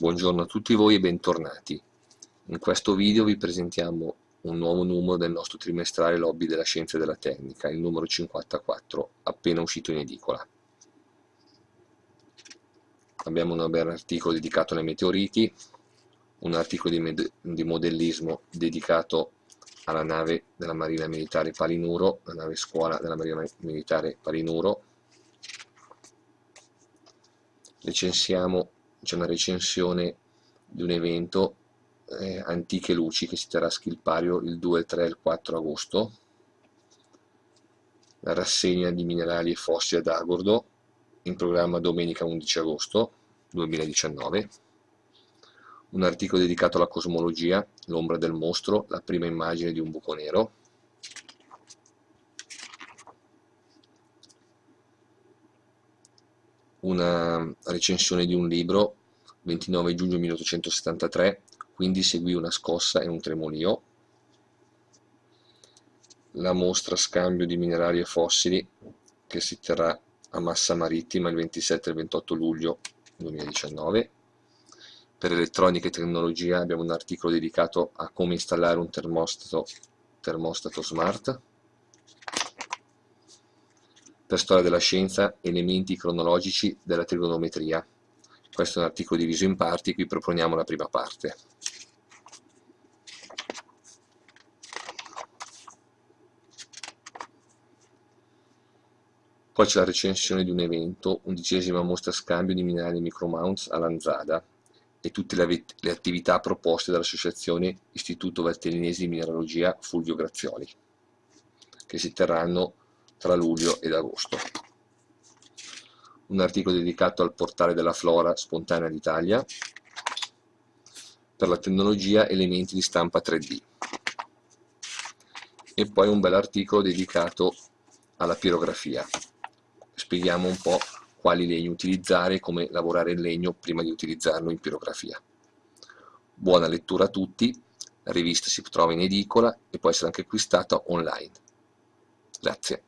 Buongiorno a tutti voi e bentornati. In questo video vi presentiamo un nuovo numero del nostro trimestrale Lobby della Scienza e della Tecnica, il numero 54, appena uscito in edicola. Abbiamo un bel articolo dedicato ai meteoriti, un articolo di, di modellismo dedicato alla nave della Marina Militare Palinuro, la nave scuola della Marina Militare Palinuro. Recensiamo c'è una recensione di un evento eh, Antiche Luci che si terrà a Schilpario il 2, il 3 e il 4 agosto. La rassegna di minerali e fossili ad Agordo in programma domenica 11 agosto 2019 un articolo dedicato alla cosmologia, l'ombra del mostro, la prima immagine di un buco nero. Una recensione di un libro 29 giugno 1873 quindi seguì una scossa e un tremolio la mostra scambio di minerali e fossili che si terrà a Massa Marittima il 27 e il 28 luglio 2019 per elettronica e tecnologia abbiamo un articolo dedicato a come installare un termostato, termostato smart. Per storia della scienza, elementi cronologici della trigonometria. Questo è un articolo diviso in parti, qui proponiamo la prima parte. Poi c'è la recensione di un evento, undicesima mostra scambio di minerali micromounts a Lanzada e tutte le, le attività proposte dall'Associazione Istituto Valtellinese di Mineralogia Fulvio Grazioli, che si terranno tra luglio ed agosto. Un articolo dedicato al portale della flora spontanea d'Italia per la tecnologia elementi di stampa 3D. E poi un bel articolo dedicato alla pirografia. Spieghiamo un po' quali legni utilizzare e come lavorare il legno prima di utilizzarlo in pirografia. Buona lettura a tutti, la rivista si trova in edicola e può essere anche acquistata online. Grazie.